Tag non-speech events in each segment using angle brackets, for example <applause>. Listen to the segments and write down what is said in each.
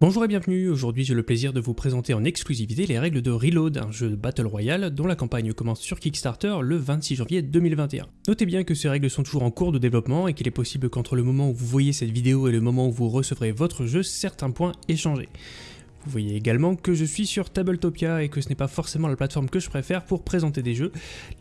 Bonjour et bienvenue, aujourd'hui j'ai le plaisir de vous présenter en exclusivité les règles de Reload, un jeu de Battle Royale dont la campagne commence sur Kickstarter le 26 janvier 2021. Notez bien que ces règles sont toujours en cours de développement et qu'il est possible qu'entre le moment où vous voyez cette vidéo et le moment où vous recevrez votre jeu, certains points aient changé. Vous voyez également que je suis sur Tabletopia et que ce n'est pas forcément la plateforme que je préfère pour présenter des jeux.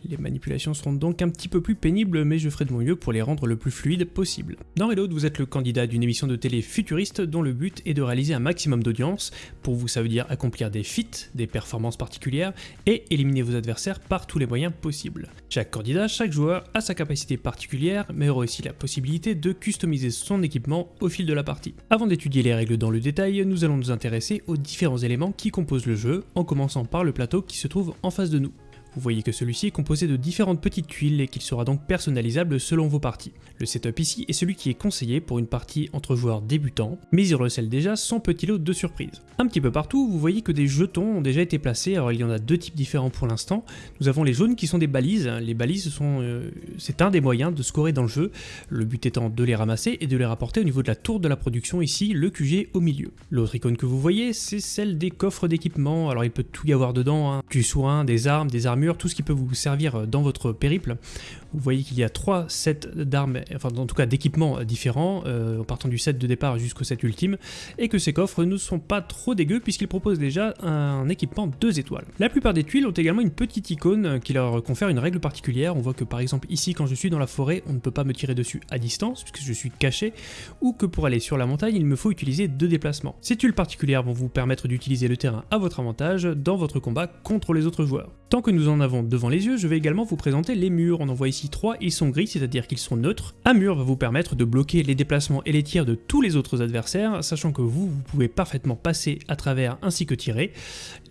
Les manipulations seront donc un petit peu plus pénibles, mais je ferai de mon mieux pour les rendre le plus fluide possible. Dans Reload, vous êtes le candidat d'une émission de télé futuriste dont le but est de réaliser un maximum d'audience. Pour vous, ça veut dire accomplir des feats, des performances particulières, et éliminer vos adversaires par tous les moyens possibles. Chaque candidat, chaque joueur a sa capacité particulière, mais aura aussi la possibilité de customiser son équipement au fil de la partie. Avant d'étudier les règles dans le détail, nous allons nous intéresser aux différents éléments qui composent le jeu, en commençant par le plateau qui se trouve en face de nous. Vous voyez que celui-ci est composé de différentes petites tuiles et qu'il sera donc personnalisable selon vos parties. Le setup ici est celui qui est conseillé pour une partie entre joueurs débutants, mais il recèle déjà son petit lot de surprises. Un petit peu partout, vous voyez que des jetons ont déjà été placés, alors il y en a deux types différents pour l'instant. Nous avons les jaunes qui sont des balises, les balises sont, euh, c'est un des moyens de scorer dans le jeu, le but étant de les ramasser et de les rapporter au niveau de la tour de la production ici, le QG au milieu. L'autre icône que vous voyez, c'est celle des coffres d'équipement, alors il peut tout y avoir dedans, hein. du soin, des armes, des tout ce qui peut vous servir dans votre périple. Vous voyez qu'il y a trois sets d'armes, enfin en tout cas d'équipements différents, euh, en partant du set de départ jusqu'au set ultime, et que ces coffres ne sont pas trop dégueux puisqu'ils proposent déjà un équipement 2 étoiles. La plupart des tuiles ont également une petite icône qui leur confère une règle particulière. On voit que par exemple ici quand je suis dans la forêt, on ne peut pas me tirer dessus à distance puisque je suis caché, ou que pour aller sur la montagne, il me faut utiliser deux déplacements. Ces tuiles particulières vont vous permettre d'utiliser le terrain à votre avantage dans votre combat contre les autres joueurs. Tant que nous en avons devant les yeux, je vais également vous présenter les murs. On en voit ici trois, ils sont gris, c'est-à-dire qu'ils sont neutres. Un mur va vous permettre de bloquer les déplacements et les tirs de tous les autres adversaires, sachant que vous, vous pouvez parfaitement passer à travers ainsi que tirer.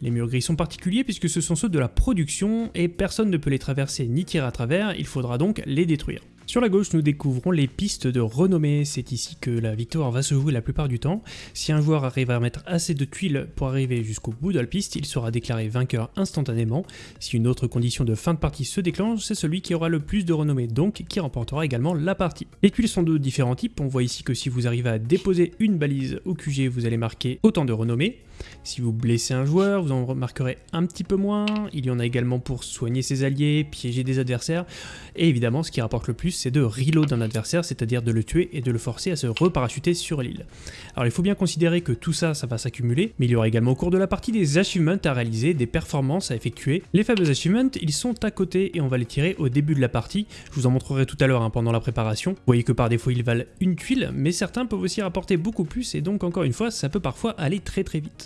Les murs gris sont particuliers puisque ce sont ceux de la production et personne ne peut les traverser ni tirer à travers, il faudra donc les détruire. Sur la gauche, nous découvrons les pistes de renommée. C'est ici que la victoire va se jouer la plupart du temps. Si un joueur arrive à mettre assez de tuiles pour arriver jusqu'au bout de la piste, il sera déclaré vainqueur instantanément. Si une autre condition de fin de partie se déclenche, c'est celui qui aura le plus de renommée, donc qui remportera également la partie. Les tuiles sont de différents types. On voit ici que si vous arrivez à déposer une balise au QG, vous allez marquer autant de renommée. Si vous blessez un joueur, vous en remarquerez un petit peu moins. Il y en a également pour soigner ses alliés, piéger des adversaires. Et évidemment, ce qui rapporte le plus, c'est de reload un adversaire, c'est-à-dire de le tuer et de le forcer à se reparachuter sur l'île. Alors il faut bien considérer que tout ça, ça va s'accumuler, mais il y aura également au cours de la partie des achievements à réaliser, des performances à effectuer. Les fameux achievements, ils sont à côté et on va les tirer au début de la partie. Je vous en montrerai tout à l'heure hein, pendant la préparation. Vous voyez que par défaut, ils valent une tuile, mais certains peuvent aussi rapporter beaucoup plus et donc encore une fois, ça peut parfois aller très très vite.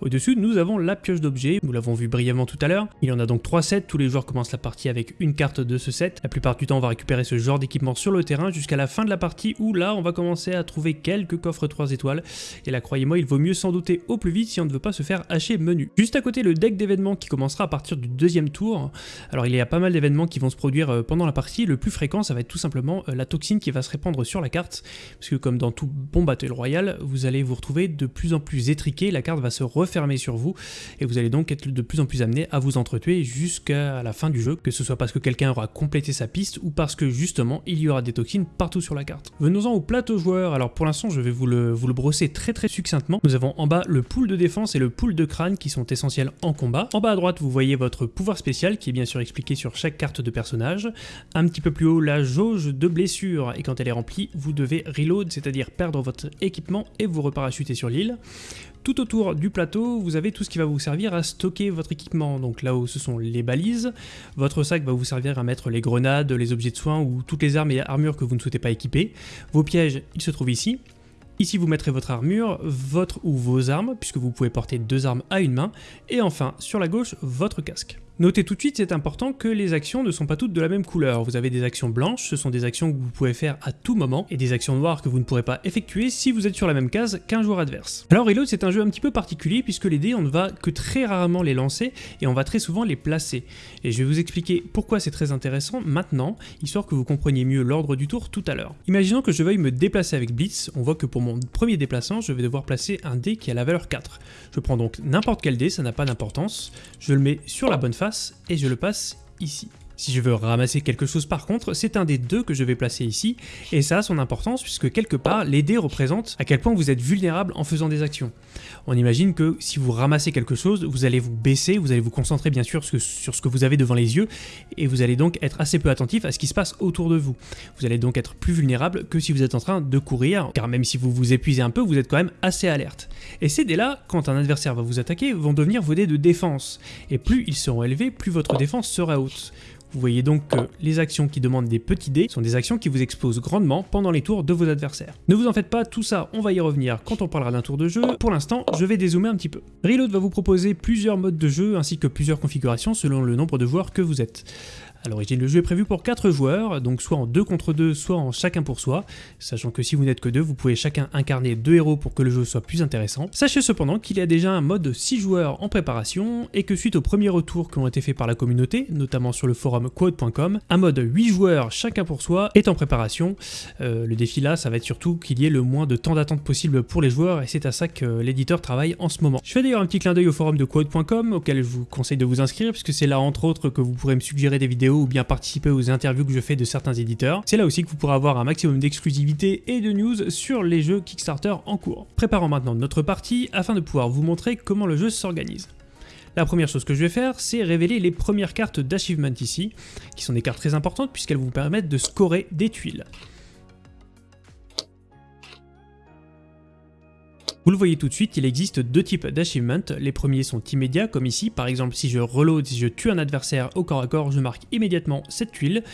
Au-dessus, nous avons la pioche d'objets, nous l'avons vu brièvement tout à l'heure. Il y en a donc 3 sets, tous les joueurs commencent la partie avec une carte de ce set. La plupart du temps, on va récupérer ce genre d'équipement sur le terrain jusqu'à la fin de la partie où là, on va commencer à trouver quelques coffres 3 étoiles. Et là, croyez-moi, il vaut mieux s'en douter au plus vite si on ne veut pas se faire hacher menu. Juste à côté, le deck d'événements qui commencera à partir du deuxième tour. Alors, il y a pas mal d'événements qui vont se produire euh, pendant la partie. Le plus fréquent, ça va être tout simplement euh, la toxine qui va se répandre sur la carte. Parce que comme dans tout bon Battle Royale, vous allez vous retrouver de plus en plus étriqué, la carte va se refermer sur vous et vous allez donc être de plus en plus amené à vous entretuer jusqu'à la fin du jeu, que ce soit parce que quelqu'un aura complété sa piste ou parce que justement il y aura des toxines partout sur la carte. Venons-en au plateau joueur, alors pour l'instant je vais vous le, vous le brosser très très succinctement. Nous avons en bas le pool de défense et le pool de crâne qui sont essentiels en combat. En bas à droite vous voyez votre pouvoir spécial qui est bien sûr expliqué sur chaque carte de personnage. Un petit peu plus haut la jauge de blessure et quand elle est remplie vous devez reload, c'est-à-dire perdre votre équipement et vous reparachuter sur l'île. Tout autour du plateau, vous avez tout ce qui va vous servir à stocker votre équipement. Donc là où ce sont les balises, votre sac va vous servir à mettre les grenades, les objets de soins ou toutes les armes et armures que vous ne souhaitez pas équiper. Vos pièges, ils se trouvent ici. Ici, vous mettrez votre armure, votre ou vos armes, puisque vous pouvez porter deux armes à une main. Et enfin, sur la gauche, votre casque. Notez tout de suite, c'est important que les actions ne sont pas toutes de la même couleur. Vous avez des actions blanches, ce sont des actions que vous pouvez faire à tout moment, et des actions noires que vous ne pourrez pas effectuer si vous êtes sur la même case qu'un joueur adverse. Alors Reload c'est un jeu un petit peu particulier puisque les dés on ne va que très rarement les lancer et on va très souvent les placer. Et je vais vous expliquer pourquoi c'est très intéressant maintenant, histoire que vous compreniez mieux l'ordre du tour tout à l'heure. Imaginons que je veuille me déplacer avec Blitz, on voit que pour mon premier déplacement je vais devoir placer un dé qui a la valeur 4. Je prends donc n'importe quel dé, ça n'a pas d'importance, je le mets sur la bonne face et je le passe ici. Si je veux ramasser quelque chose par contre, c'est un des deux que je vais placer ici, et ça a son importance puisque quelque part, les dés représentent à quel point vous êtes vulnérable en faisant des actions. On imagine que si vous ramassez quelque chose, vous allez vous baisser, vous allez vous concentrer bien sûr sur ce que vous avez devant les yeux, et vous allez donc être assez peu attentif à ce qui se passe autour de vous. Vous allez donc être plus vulnérable que si vous êtes en train de courir, car même si vous vous épuisez un peu, vous êtes quand même assez alerte. Et ces dés-là, quand un adversaire va vous attaquer, vont devenir vos dés de défense, et plus ils seront élevés, plus votre défense sera haute. Vous voyez donc que les actions qui demandent des petits dés sont des actions qui vous exposent grandement pendant les tours de vos adversaires. Ne vous en faites pas, tout ça, on va y revenir quand on parlera d'un tour de jeu. Pour l'instant, je vais dézoomer un petit peu. Reload va vous proposer plusieurs modes de jeu ainsi que plusieurs configurations selon le nombre de joueurs que vous êtes. À l'origine, le jeu est prévu pour 4 joueurs, donc soit en 2 contre 2, soit en chacun pour soi, sachant que si vous n'êtes que 2, vous pouvez chacun incarner 2 héros pour que le jeu soit plus intéressant. Sachez cependant qu'il y a déjà un mode 6 joueurs en préparation, et que suite aux premiers retours qui ont été faits par la communauté, notamment sur le forum quote.com, un mode 8 joueurs chacun pour soi est en préparation. Euh, le défi là, ça va être surtout qu'il y ait le moins de temps d'attente possible pour les joueurs, et c'est à ça que l'éditeur travaille en ce moment. Je fais d'ailleurs un petit clin d'œil au forum de quote.com, auquel je vous conseille de vous inscrire, puisque c'est là entre autres que vous pourrez me suggérer des vidéos ou bien participer aux interviews que je fais de certains éditeurs. C'est là aussi que vous pourrez avoir un maximum d'exclusivité et de news sur les jeux Kickstarter en cours. Préparons maintenant notre partie afin de pouvoir vous montrer comment le jeu s'organise. La première chose que je vais faire, c'est révéler les premières cartes d'achievement ici, qui sont des cartes très importantes puisqu'elles vous permettent de scorer des tuiles. Vous le voyez tout de suite, il existe deux types d'achievements. Les premiers sont immédiats, comme ici. Par exemple, si je reload, si je tue un adversaire au corps à corps, je marque immédiatement cette tuile.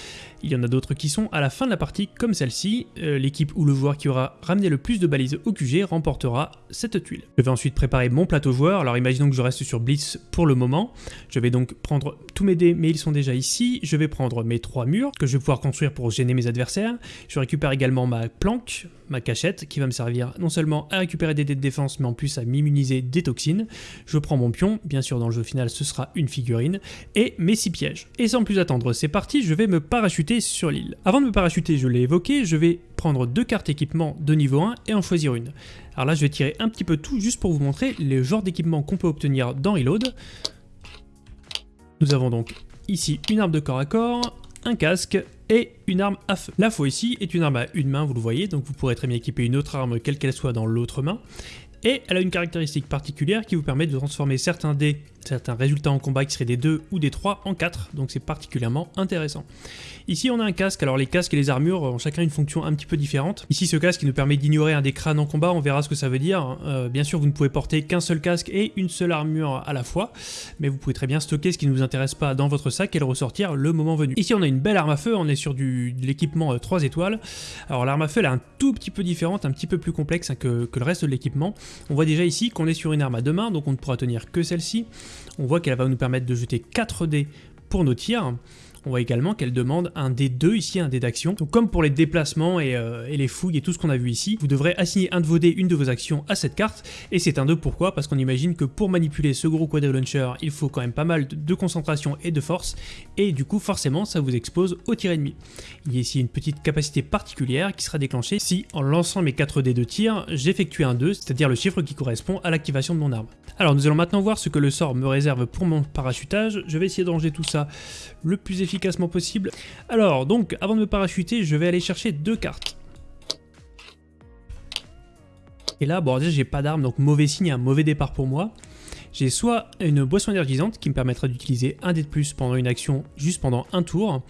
Il y en a d'autres qui sont à la fin de la partie, comme celle-ci. Euh, l'équipe ou le joueur qui aura ramené le plus de balises au QG remportera cette tuile. Je vais ensuite préparer mon plateau joueur. Alors imaginons que je reste sur Blitz pour le moment. Je vais donc prendre tous mes dés, mais ils sont déjà ici. Je vais prendre mes trois murs que je vais pouvoir construire pour gêner mes adversaires. Je récupère également ma planque, ma cachette, qui va me servir non seulement à récupérer des dés de défense, mais en plus à m'immuniser des toxines. Je prends mon pion, bien sûr dans le jeu final ce sera une figurine, et mes six pièges. Et sans plus attendre, c'est parti, je vais me parachuter sur l'île. Avant de me parachuter, je l'ai évoqué, je vais prendre deux cartes équipement de niveau 1 et en choisir une. Alors là, je vais tirer un petit peu tout juste pour vous montrer les genres d'équipement qu'on peut obtenir dans Reload. Nous avons donc ici une arme de corps à corps, un casque et une arme à feu. La faux ici est une arme à une main, vous le voyez, donc vous pourrez très bien équiper une autre arme, quelle qu'elle soit, dans l'autre main. Et elle a une caractéristique particulière qui vous permet de transformer certains dés certains résultats en combat qui seraient des 2 ou des 3 en 4, donc c'est particulièrement intéressant. Ici on a un casque, alors les casques et les armures ont chacun une fonction un petit peu différente. Ici ce casque qui nous permet d'ignorer un des crânes en combat, on verra ce que ça veut dire. Euh, bien sûr vous ne pouvez porter qu'un seul casque et une seule armure à la fois, mais vous pouvez très bien stocker ce qui ne vous intéresse pas dans votre sac et le ressortir le moment venu. Ici on a une belle arme à feu, on est sur de l'équipement 3 euh, étoiles. Alors l'arme à feu elle est un tout petit peu différente, un petit peu plus complexe hein, que le reste de l'équipement. On voit déjà ici qu'on est sur une arme à deux mains, donc on ne pourra tenir que celle-ci. On voit qu'elle va nous permettre de jeter 4 dés pour nos tirs. On voit également qu'elle demande un D2 ici, un dé d'action. Donc comme pour les déplacements euh, et, les fouilles et tout ce qu'on a vu ici, vous devrez assigner un de vos dés, une de vos actions à cette carte. Et c'est un 2 pourquoi? Parce qu'on imagine que pour manipuler ce gros quad launcher, il faut quand même pas mal de, concentration et de force. Et du coup forcément ça vous expose au tir ennemi. Il y a ici une petite capacité particulière qui sera déclenchée si en lançant mes 4 dés de tir, j'effectue un 2, c'est-à-dire le chiffre qui correspond à l'activation de mon arme. Alors nous allons maintenant voir ce que le sort me réserve pour mon parachutage. Je vais essayer de ranger tout ça le plus efficacement possible. Alors donc avant de me parachuter, je vais aller chercher deux cartes. Et là, bon déjà j'ai pas d'arme, donc mauvais signe, un mauvais départ pour moi. J'ai soit une boisson énergisante qui me permettra d'utiliser un dé de plus pendant une action juste pendant un tour,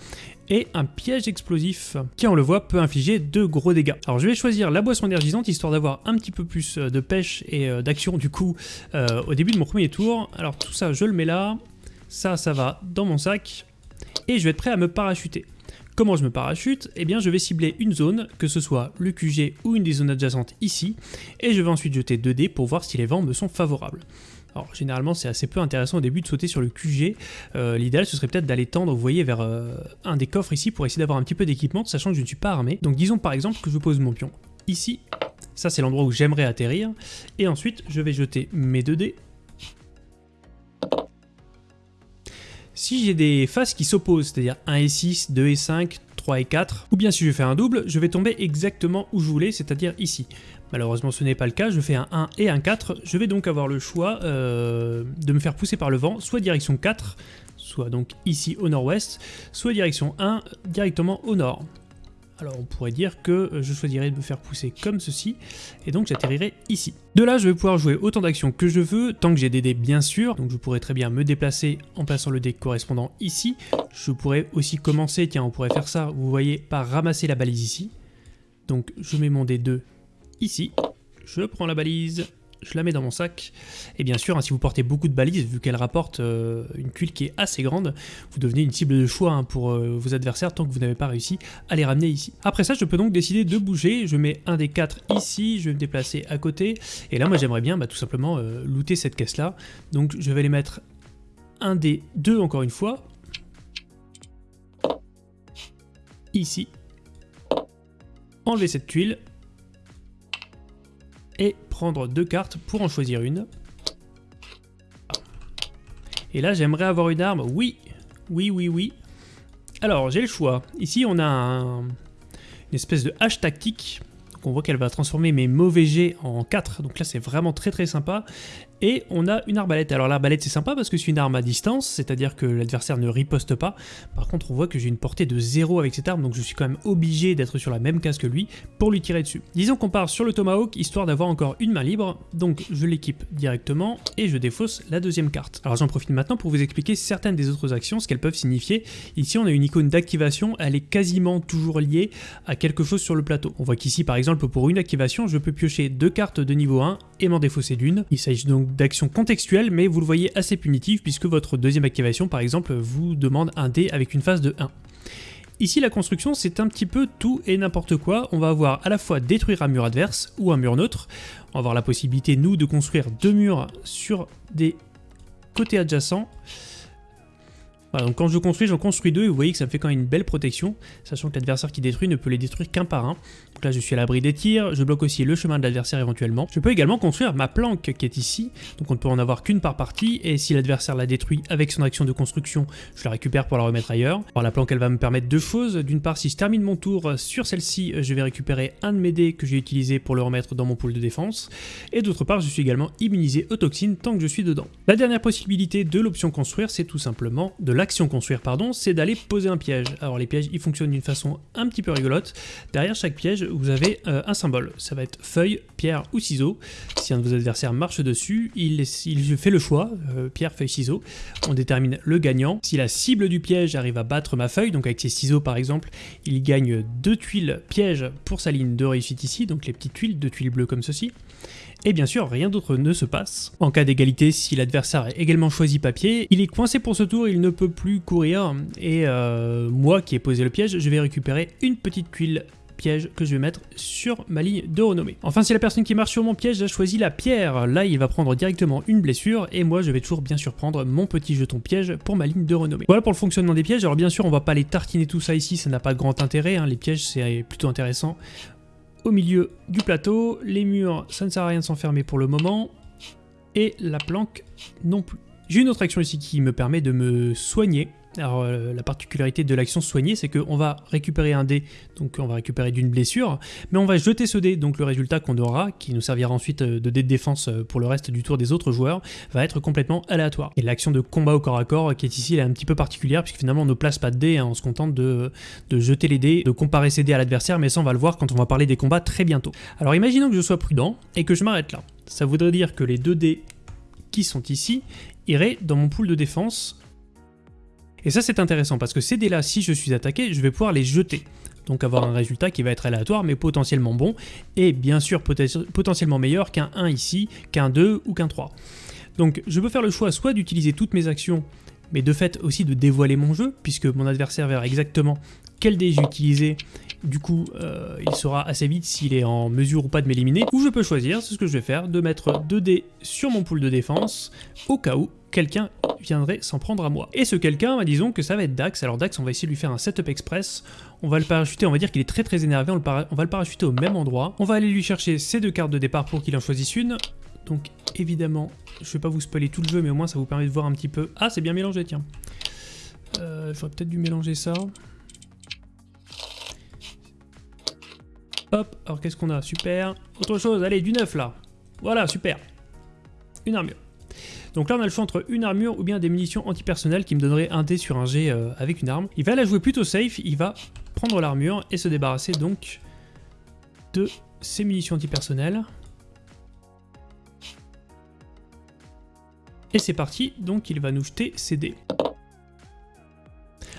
et un piège explosif qui, on le voit, peut infliger de gros dégâts. Alors je vais choisir la boisson énergisante histoire d'avoir un petit peu plus euh, de pêche et euh, d'action du coup euh, au début de mon premier tour. Alors tout ça, je le mets là, ça, ça va dans mon sac, et je vais être prêt à me parachuter. Comment je me parachute? Eh bien je vais cibler une zone, que ce soit le QG ou une des zones adjacentes ici, et je vais ensuite jeter 2 dés pour voir si les vents me sont favorables. Alors généralement c'est assez peu intéressant au début de sauter sur le QG, euh, l'idéal ce serait peut-être d'aller tendre, vous voyez, vers euh, un des coffres ici pour essayer d'avoir un petit peu d'équipement, sachant que je ne suis pas armé. Donc disons par exemple que je pose mon pion ici, ça c'est l'endroit où j'aimerais atterrir, et ensuite je vais jeter mes 2 dés. Si j'ai des faces qui s'opposent, c'est-à-dire 1 et 6, 2 et 5, 3 et 4, ou bien si je fais un double, je vais tomber exactement où je voulais, c'est-à-dire ici. Malheureusement ce n'est pas le cas, je fais un 1 et un 4, je vais donc avoir le choix euh, de me faire pousser par le vent, soit direction 4, soit donc ici au nord-ouest, soit direction 1, directement au nord. Alors on pourrait dire que je choisirais de me faire pousser comme ceci, et donc j'atterrirai ici. De là, je vais pouvoir jouer autant d'actions que je veux, tant que j'ai des dés bien sûr, donc je pourrais très bien me déplacer en plaçant le dé correspondant ici. Je pourrais aussi commencer, tiens on pourrait faire ça, vous voyez, par ramasser la balise ici. Donc je mets mon dé 2 ici, je prends la balise, je la mets dans mon sac. Et bien sûr, hein, si vous portez beaucoup de balises, vu qu'elle rapporte euh, une tuile qui est assez grande, vous devenez une cible de choix hein, pour euh, vos adversaires tant que vous n'avez pas réussi à les ramener ici. Après ça, je peux donc décider de bouger. Je mets un des quatre ici, je vais me déplacer à côté. Et là, moi, j'aimerais bien bah, tout simplement euh, looter cette caisse-là. Donc, je vais les mettre un des deux encore une fois. Ici. Enlever cette tuile prendre deux cartes pour en choisir une. Et là, j'aimerais avoir une arme. Oui, oui, oui, oui. Alors, j'ai le choix. Ici, on a une espèce de hache tactique. Donc, on voit qu'elle va transformer mes mauvais jets en 4. Donc là, c'est vraiment très très sympa. Et on a une arbalète. Alors l'arbalète c'est sympa parce que c'est une arme à distance, c'est-à-dire que l'adversaire ne riposte pas. Par contre on voit que j'ai une portée de 0 avec cette arme, donc je suis quand même obligé d'être sur la même case que lui pour lui tirer dessus. Disons qu'on part sur le Tomahawk, histoire d'avoir encore une main libre, donc je l'équipe directement et je défausse la deuxième carte. Alors j'en profite maintenant pour vous expliquer certaines des autres actions, ce qu'elles peuvent signifier. Ici on a une icône d'activation, elle est quasiment toujours liée à quelque chose sur le plateau. On voit qu'ici par exemple pour une activation, je peux piocher deux cartes de niveau 1 et m'en défausser d'une. Il s'agit donc d'action contextuelle, mais vous le voyez assez punitive puisque votre deuxième activation, par exemple, vous demande un dé avec une phase de 1. Ici, la construction, c'est un petit peu tout et n'importe quoi. On va avoir à la fois détruire un mur adverse ou un mur neutre. On va avoir la possibilité, nous, de construire deux murs sur des côtés adjacents donc quand je construis, j'en construis deux et vous voyez que ça me fait quand même une belle protection, sachant que l'adversaire qui détruit ne peut les détruire qu'un par un. Donc là je suis à l'abri des tirs, je bloque aussi le chemin de l'adversaire éventuellement. Je peux également construire ma planque qui est ici, donc on ne peut en avoir qu'une par partie, et si l'adversaire la détruit avec son action de construction, je la récupère pour la remettre ailleurs. Alors la planque elle va me permettre deux choses, d'une part si je termine mon tour sur celle-ci, je vais récupérer un de mes dés que j'ai utilisé pour le remettre dans mon pool de défense, et d'autre part je suis également immunisé aux toxines tant que je suis dedans. La dernière possibilité de l'option construire, c'est tout simplement de la l'action construire, pardon, c'est d'aller poser un piège. Alors les pièges, ils fonctionnent d'une façon un petit peu rigolote. Derrière chaque piège, vous avez euh, un symbole. Ça va être feuille, pierre ou ciseau. Si un de vos adversaires marche dessus, il, fait le choix, euh, pierre, feuille, ciseau. On détermine le gagnant. Si la cible du piège arrive à battre ma feuille, donc avec ses ciseaux par exemple, il gagne deux tuiles piège pour sa ligne de réussite ici, donc les petites tuiles, deux tuiles bleues comme ceci. Et bien sûr, rien d'autre ne se passe. En cas d'égalité, si l'adversaire a également choisi papier, il est coincé pour ce tour, il ne peut plus courir, et euh, moi qui ai posé le piège, je vais récupérer une petite tuile piège que je vais mettre sur ma ligne de renommée. Enfin, si la personne qui marche sur mon piège a choisi la pierre, là il va prendre directement une blessure et moi je vais toujours bien sûr prendre mon petit jeton piège pour ma ligne de renommée. Voilà pour le fonctionnement des pièges. Alors bien sûr, on va pas les tartiner tout ça ici, ça n'a pas grand intérêt. Hein. Les pièges c'est plutôt intéressant au milieu du plateau. Les murs, ça ne sert à rien de s'enfermer pour le moment. Et la planque non plus. J'ai une autre action ici qui me permet de me soigner. Alors euh, la particularité de l'action soigner, c'est qu'on va récupérer un dé, donc on va récupérer d'une blessure, mais on va jeter ce dé, donc le résultat qu'on aura, qui nous servira ensuite euh, de dé de défense euh, pour le reste du tour des autres joueurs, va être complètement aléatoire. Et l'action de combat au corps à corps qui est ici, elle est un petit peu particulière, puisque finalement on ne place pas de dés, hein, on se contente de, de jeter les dés, de comparer ces dés à l'adversaire, mais ça on va le voir quand on va parler des combats très bientôt. Alors imaginons que je sois prudent et que je m'arrête là. Ça voudrait dire que les deux dés qui sont ici iraient dans mon pool de défense et ça c'est intéressant parce que ces dés là, si je suis attaqué, je vais pouvoir les jeter. Donc avoir un résultat qui va être aléatoire mais potentiellement bon, et bien sûr potentiellement meilleur qu'un 1 ici, qu'un 2 ou qu'un 3. Donc je peux faire le choix soit d'utiliser toutes mes actions, mais de fait aussi de dévoiler mon jeu, puisque mon adversaire verra exactement quel dé j'ai utilisé, du coup euh, il saura assez vite s'il est en mesure ou pas de m'éliminer, ou je peux choisir, c'est ce que je vais faire, de mettre 2 dés sur mon pool de défense, au cas où quelqu'un viendrait s'en prendre à moi. Et ce quelqu'un, bah, disons que ça va être Dax. Alors Dax, on va essayer de lui faire un setup express. On va le parachuter, on va dire qu'il est très très énervé, on, on va le parachuter au même endroit. On va aller lui chercher ses deux cartes de départ pour qu'il en choisisse une. Donc évidemment, je vais pas vous spoiler tout le jeu, mais au moins ça vous permet de voir un petit peu... Ah, c'est bien mélangé, tiens. Euh, J'aurais peut-être dû mélanger ça. Hop, alors qu'est-ce qu'on a? Super. Autre chose, allez, du neuf là. Voilà, super. Une armure. Donc là on a le choix entre une armure ou bien des munitions antipersonnelles qui me donneraient un dé sur un G euh, avec une arme. Il va la jouer plutôt safe, il va prendre l'armure et se débarrasser donc de ses munitions antipersonnelles. Et c'est parti, donc il va nous jeter ses dés.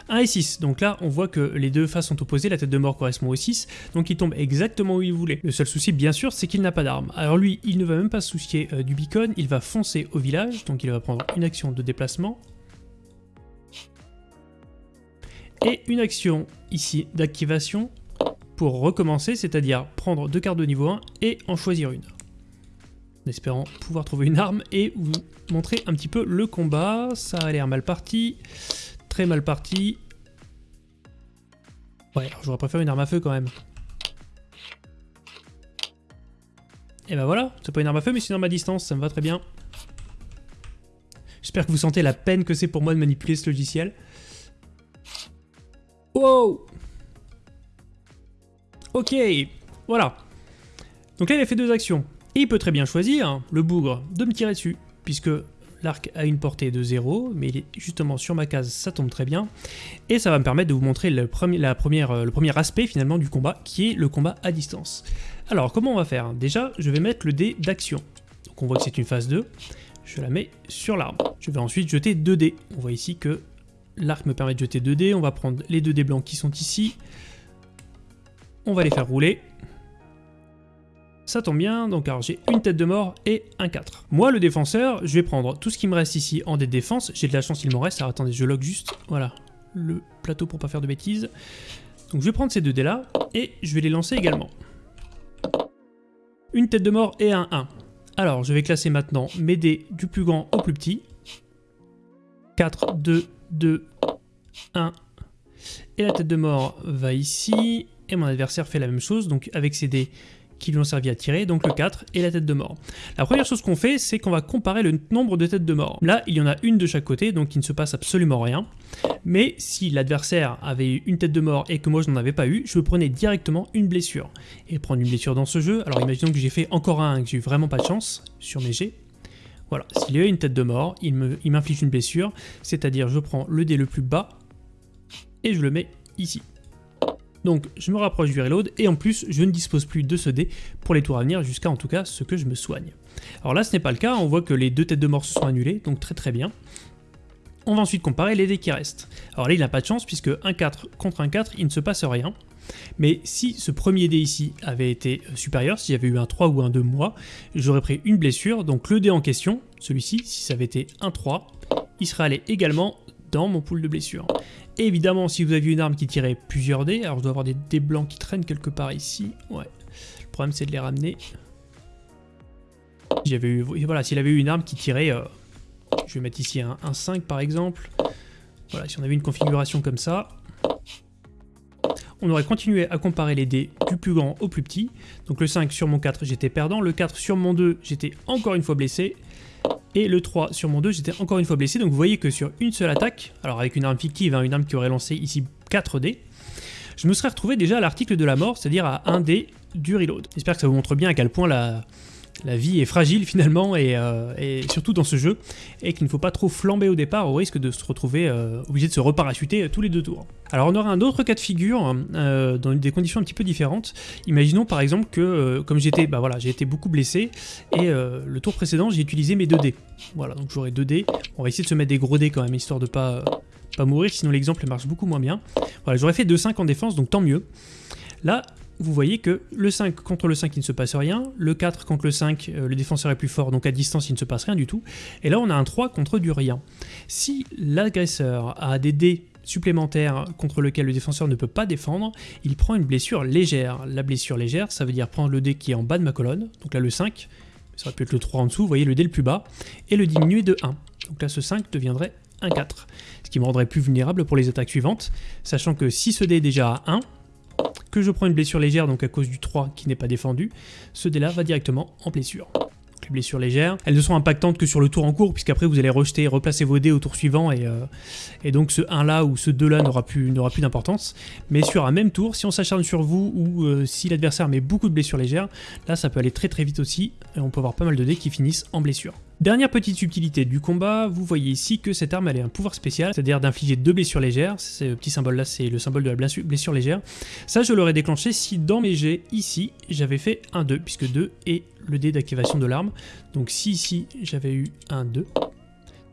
1 et 6, donc là on voit que les deux faces sont opposées, la tête de mort correspond au 6, donc il tombe exactement où il voulait. Le seul souci bien sûr c'est qu'il n'a pas d'arme. Alors lui il ne va même pas se soucier euh, du beacon, il va foncer au village, donc il va prendre une action de déplacement. Et une action ici d'activation pour recommencer, c'est-à-dire prendre deux cartes de niveau 1 et en choisir une. En espérant pouvoir trouver une arme et vous montrer un petit peu le combat. Ça a l'air mal parti très mal parti. Ouais, j'aurais préféré une arme à feu quand même. Et ben voilà, c'est pas une arme à feu mais c'est une arme à distance, ça me va très bien. J'espère que vous sentez la peine que c'est pour moi de manipuler ce logiciel. Wow Ok, voilà. Donc là il a fait deux actions. Et il peut très bien choisir, le bougre, de me tirer dessus, puisque l'arc a une portée de 0, mais il est justement sur ma case, ça tombe très bien. Et ça va me permettre de vous montrer le premier, euh, aspect finalement du combat, qui est le combat à distance. Alors comment on va faire Déjà, je vais mettre le dé d'action. Donc on voit que c'est une phase 2, je la mets sur l'arbre. Je vais ensuite jeter 2 dés. On voit ici que l'arc me permet de jeter 2 dés, on va prendre les 2 dés blancs qui sont ici, on va les faire rouler, ça tombe bien, donc alors j'ai une tête de mort et un 4. Moi, le défenseur, je vais prendre tout ce qui me reste ici en dé de défense. J'ai de la chance, il m'en reste. Alors attendez, je log juste, voilà, le plateau pour pas faire de bêtises. Donc je vais prendre ces deux dés là, et je vais les lancer également. Une tête de mort et un 1. Alors, je vais classer maintenant mes dés du plus grand au plus petit. 4, 2, 2, 1. Et la tête de mort va ici. Et mon adversaire fait la même chose, donc avec ses dés, qui lui ont servi à tirer, donc le 4 et la tête de mort. La première chose qu'on fait, c'est qu'on va comparer le nombre de têtes de mort. Là, il y en a une de chaque côté, donc il ne se passe absolument rien. Mais si l'adversaire avait eu une tête de mort et que moi je n'en avais pas eu, je prenais directement une blessure. Et prendre une blessure dans ce jeu, alors imaginons que j'ai fait encore un, que j'ai eu vraiment pas de chance sur mes jets. Voilà, s'il a eu une tête de mort, il m'inflige une blessure, c'est-à-dire je prends le dé le plus bas et je le mets ici. Donc je me rapproche du reload et en plus je ne dispose plus de ce dé pour les tours à venir jusqu'à en tout cas ce que je me soigne. Alors là ce n'est pas le cas, on voit que les deux têtes de mort se sont annulées, donc très très bien. On va ensuite comparer les dés qui restent. Alors là il n'a pas de chance puisque un 4 contre un 4 il ne se passe rien. Mais si ce premier dé ici avait été euh, supérieur, si j'avais eu un 3 ou un 2 moi, j'aurais pris une blessure, donc le dé en question, celui-ci, si ça avait été un 3, il serait allé également dans mon pool de blessures. évidemment, si vous aviez une arme qui tirait plusieurs dés, alors je dois avoir des dés blancs qui traînent quelque part ici, ouais. Le problème c'est de les ramener. J'avais eu, voilà, s'il avait eu une arme qui tirait, euh, je vais mettre ici un, 5 par exemple. Voilà, si on avait une configuration comme ça, on aurait continué à comparer les dés du plus grand au plus petit. Donc le 5 sur mon 4, j'étais perdant. Le 4 sur mon 2, j'étais encore une fois blessé. Et le 3 sur mon 2, j'étais encore une fois blessé. Donc vous voyez que sur une seule attaque, alors avec une arme fictive, hein, une arme qui aurait lancé ici 4 dés, je me serais retrouvé déjà à l'article de la mort, c'est-à-dire à 1 dé du reload. J'espère que ça vous montre bien à quel point la, la vie est fragile finalement euh, et, surtout dans ce jeu et qu'il ne faut pas trop flamber au départ au risque de se retrouver euh, obligé de se reparachuter euh, tous les deux tours. Alors on aura un autre cas de figure hein, dans des conditions un petit peu différentes. Imaginons par exemple que comme j'étais bah voilà, j'ai été beaucoup blessé et le tour précédent j'ai utilisé mes 2 dés. Voilà donc j'aurai 2 dés. On va essayer de se mettre des gros dés quand même histoire de pas, pas mourir sinon l'exemple marche beaucoup moins bien. Voilà j'aurais fait 2-5 en défense donc tant mieux. Là, vous voyez que le 5 contre le 5 il ne se passe rien, le 4 contre le 5 euh, le défenseur est plus fort donc à distance il ne se passe rien du tout, et là on a un 3 contre du rien. Si l'agresseur a des dés supplémentaires contre lesquels le défenseur ne peut pas défendre, il prend une blessure légère. La blessure légère ça veut dire prendre le dé qui est en bas de ma colonne, donc là le 5, ça aurait pu être le 3 en dessous, vous voyez le dé le plus bas, et le diminuer de 1. Donc là ce 5 deviendrait un 4, ce qui me rendrait plus vulnérable pour les attaques suivantes, sachant que si ce dé est déjà à 1, que je prends une blessure légère, donc à cause du 3 qui n'est pas défendu, ce dé-là va directement en blessure. les blessures légères, elles ne sont impactantes que sur le tour en cours, puisqu'après vous allez rejeter et replacer vos dés au tour suivant, et, euh, donc ce 1-là ou ce 2-là n'aura plus, plus d'importance. Mais sur un même tour, si on s'acharne sur vous, ou euh, si l'adversaire met beaucoup de blessures légères, là ça peut aller très très vite aussi, et on peut avoir pas mal de dés qui finissent en blessure. Dernière petite subtilité du combat, vous voyez ici que cette arme elle a un pouvoir spécial, c'est-à-dire d'infliger deux blessures légères, ce petit symbole là c'est le symbole de la blessure légère. Ça je l'aurais déclenché si dans mes jets ici j'avais fait un 2, puisque 2 est le dé d'activation de l'arme. Donc si ici j'avais eu un 2,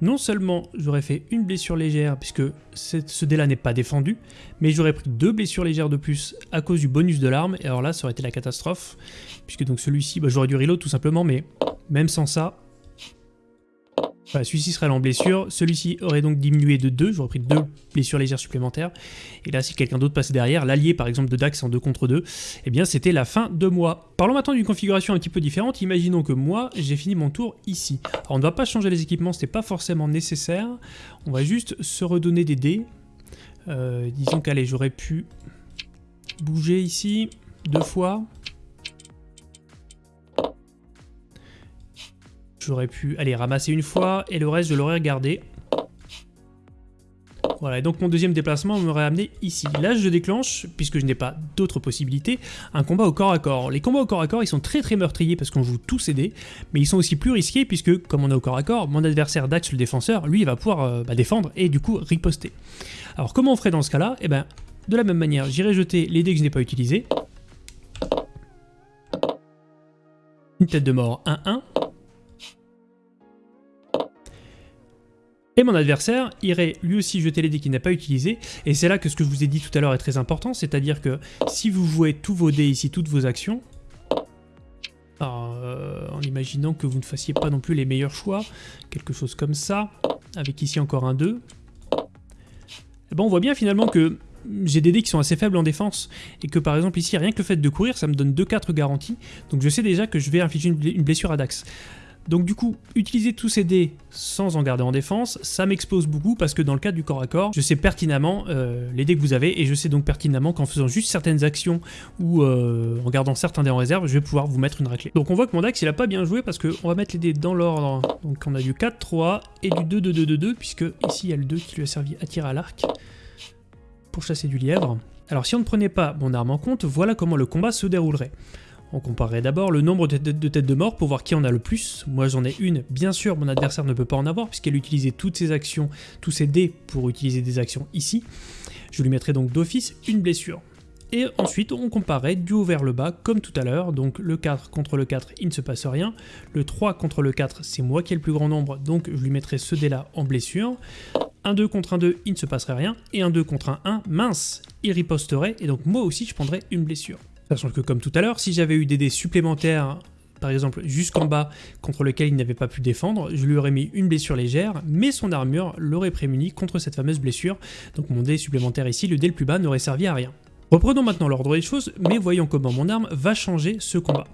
non seulement j'aurais fait une blessure légère puisque ce dé là n'est pas défendu, mais j'aurais pris deux blessures légères de plus à cause du bonus de l'arme, et alors là ça aurait été la catastrophe, puisque donc celui-ci, bah, j'aurais dû reload tout simplement, mais même sans ça, celui-ci serait en blessure, celui-ci aurait donc diminué de 2, j'aurais pris deux blessures légères supplémentaires, et là si quelqu'un d'autre passait derrière, l'allié par exemple de Dax en 2 contre 2, eh bien c'était la fin de moi. Parlons maintenant d'une configuration un petit peu différente, imaginons que moi j'ai fini mon tour ici. Alors on ne va pas changer les équipements, n'est pas forcément nécessaire, on va juste se redonner des dés. Euh, disons qu'allez, j'aurais pu bouger ici deux fois, J'aurais pu aller ramasser une fois et le reste je l'aurais regardé. Voilà, et donc mon deuxième déplacement m'aurait amené ici. Là, je déclenche, puisque je n'ai pas d'autres possibilités, un combat au corps à corps. Les combats au corps à corps, ils sont très très meurtriers parce qu'on joue tous dés, mais ils sont aussi plus risqués puisque, comme on est au corps à corps, mon adversaire Dax, le défenseur, lui, il va pouvoir euh, bah, défendre et du coup riposter. Alors comment on ferait dans ce cas-là? Eh ben, de la même manière, j'irai jeter les dés que je n'ai pas utilisés. Une tête de mort 1-1. Et mon adversaire irait lui aussi jeter les dés qu'il n'a pas utilisés, et c'est là que ce que je vous ai dit tout à l'heure est très important, c'est-à-dire que si vous jouez tous vos dés ici, toutes vos actions, euh, en imaginant que vous ne fassiez pas non plus les meilleurs choix, quelque chose comme ça, avec ici encore un 2, eh ben on voit bien finalement que j'ai des dés qui sont assez faibles en défense, et que par exemple ici, rien que le fait de courir, ça me donne 2-4 garanties, donc je sais déjà que je vais infliger une blessure à Dax. Donc du coup, utiliser tous ces dés sans en garder en défense, ça m'expose beaucoup parce que dans le cadre du corps à corps, je sais pertinemment euh, les dés que vous avez et je sais donc pertinemment qu'en faisant juste certaines actions ou euh, en gardant certains dés en réserve, je vais pouvoir vous mettre une raclée. Donc on voit que mon Dax il a pas bien joué parce qu'on va mettre les dés dans l'ordre. Donc on a du 4-3 et du 2-2-2-2-2 puisque ici il y a le 2 qui lui a servi à tirer à l'arc pour chasser du lièvre. Alors si on ne prenait pas mon arme en compte, voilà comment le combat se déroulerait. On comparerait d'abord le nombre de, têtes de mort pour voir qui en a le plus. Moi j'en ai une, bien sûr mon adversaire ne peut pas en avoir puisqu'elle utilisait toutes ses actions, tous ses dés pour utiliser des actions ici. Je lui mettrai donc d'office une blessure. Et ensuite, on comparait du haut vers le bas, comme tout à l'heure. Donc le 4 contre le 4, il ne se passe rien. Le 3 contre le 4, c'est moi qui ai le plus grand nombre, donc je lui mettrai ce dé-là en blessure. Un 2 contre un 2, il ne se passerait rien. Et un 2 contre un 1, mince, il riposterait. Et donc moi aussi, je prendrais une blessure. Sachant que comme tout à l'heure, si j'avais eu des dés supplémentaires, par exemple jusqu'en bas, contre lequel il n'avait pas pu défendre, je lui aurais mis une blessure légère, mais son armure l'aurait prémuni contre cette fameuse blessure. Donc mon dé supplémentaire ici, le dé le plus bas, n'aurait servi à rien. Reprenons maintenant l'ordre des choses, mais voyons comment mon arme va changer ce combat.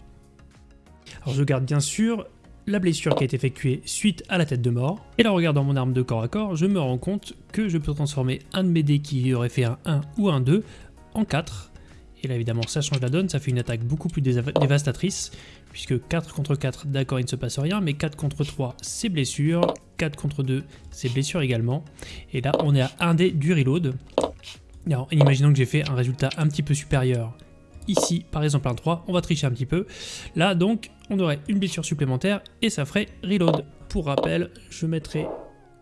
Alors je garde bien sûr la blessure qui a été effectuée suite à la tête de mort, et là regardant mon arme de corps à corps, je me rends compte que je peux transformer un de mes dés qui aurait fait un 1 ou un 2 en 4, et là évidemment ça change la donne, ça fait une attaque beaucoup plus dévastatrice, puisque 4 contre 4, d'accord il ne se passe rien, mais 4 contre 3 c'est blessure, 4 contre 2 c'est blessure également, et là on est à 1 dé du reload. Alors imaginons que j'ai fait un résultat un petit peu supérieur ici, par exemple un 3, on va tricher un petit peu. Là donc on aurait une blessure supplémentaire et ça ferait reload. Pour rappel, je mettrai...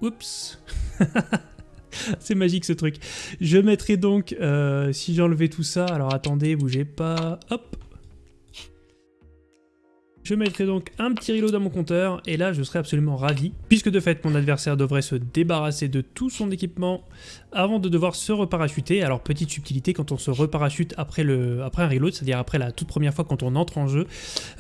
Oups <laughs> <laughs> C'est magique ce truc. Je mettrai donc, euh, si j'enlevais tout ça, alors attendez, bougez pas, hop, je mettrai donc un petit reload dans mon compteur, et là je serai absolument ravi, puisque de fait mon adversaire devrait se débarrasser de tout son équipement avant de devoir se reparachuter. Alors petite subtilité, quand on se reparachute après, un reload, c'est-à-dire après la toute première fois quand on entre en jeu,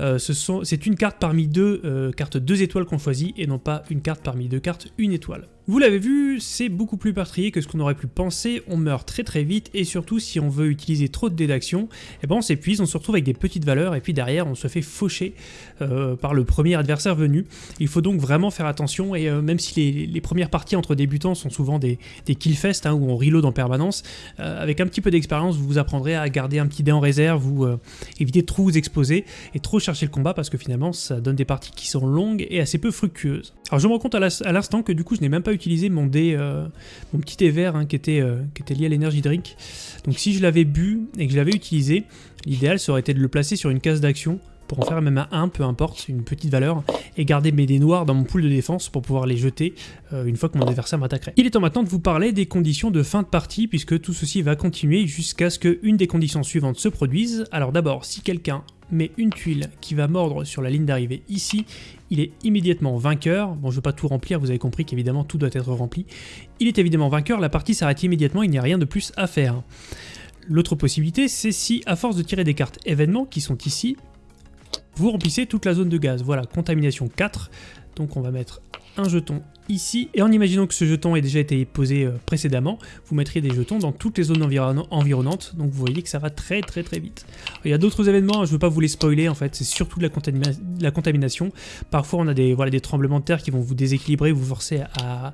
euh, c'est une carte parmi deux euh, cartes deux étoiles qu'on choisit, et non pas une carte parmi deux cartes une étoile. Vous l'avez vu, c'est beaucoup plus meurtrier que ce qu'on aurait pu penser, on meurt très très vite, et surtout si on veut utiliser trop de dés d'action, eh ben on s'épuise, on se retrouve avec des petites valeurs, et puis derrière on se fait faucher euh, par le premier adversaire venu. Il faut donc vraiment faire attention, et euh, même si les, premières parties entre débutants sont souvent des, des killfests, hein, où on reload en permanence, euh, avec un petit peu d'expérience, vous vous apprendrez à garder un petit dé en réserve, ou éviter de trop vous exposer, et trop chercher le combat, parce que finalement ça donne des parties qui sont longues et assez peu fructueuses. Alors je me rends compte à l'instant que du coup je n'ai même pas eu mon dé, euh, mon petit thé vert hein, qui, était, euh, qui était lié à l'énergie drink. Donc si je l'avais bu et que je l'avais utilisé, l'idéal été de le placer sur une case d'action pour en faire même un 1, peu importe, une petite valeur, et garder mes dés noirs dans mon pool de défense pour pouvoir les jeter euh, une fois que mon adversaire m'attaquerait. Il est temps maintenant de vous parler des conditions de fin de partie, puisque tout ceci va continuer jusqu'à ce qu'une des conditions suivantes se produise. Alors d'abord, si quelqu'un met une tuile qui va mordre sur la ligne d'arrivée ici, il est immédiatement vainqueur. Bon, je ne veux pas tout remplir, vous avez compris qu'évidemment tout doit être rempli. Il est évidemment vainqueur, la partie s'arrête immédiatement, il n'y a rien de plus à faire. L'autre possibilité, c'est si, à force de tirer des cartes événements qui sont ici, vous remplissez toute la zone de gaz. Voilà, contamination 4. Donc on va mettre un jeton ici, et en imaginant que ce jeton ait déjà été posé euh, précédemment, vous mettriez des jetons dans toutes les zones environnantes, donc vous voyez que ça va très très très vite. Il y a d'autres événements, hein, je ne veux pas vous les spoiler en fait, c'est surtout de la, contamination. Parfois on a des, tremblements de terre qui vont vous déséquilibrer, vous forcer à,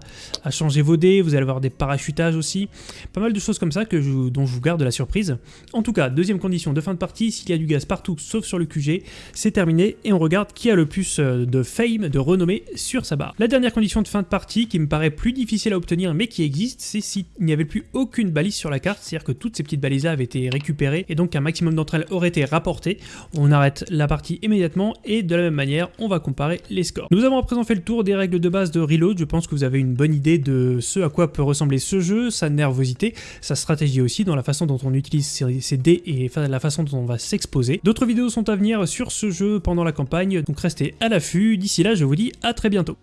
changer vos dés, vous allez avoir des parachutages aussi, pas mal de choses comme ça que dont je vous garde la surprise. En tout cas, deuxième condition de fin de partie, s'il y a du gaz partout sauf sur le QG, c'est terminé, et on regarde qui a le plus euh, de fame, de renommée sur sa barre. La dernière condition de fin partie qui me paraît plus difficile à obtenir mais qui existe, c'est s'il n'y avait plus aucune balise sur la carte, c'est-à-dire que toutes ces petites balises là avaient été récupérées et donc un maximum d'entre elles auraient été rapportées. On arrête la partie immédiatement et de la même manière, on va comparer les scores. Nous avons à présent fait le tour des règles de base de Reload, je pense que vous avez une bonne idée de ce à quoi peut ressembler ce jeu, sa nervosité, sa stratégie aussi, dans la façon dont on utilise ses dés et la façon dont on va s'exposer. D'autres vidéos sont à venir sur ce jeu pendant la campagne, donc restez à l'affût. D'ici là, je vous dis à très bientôt.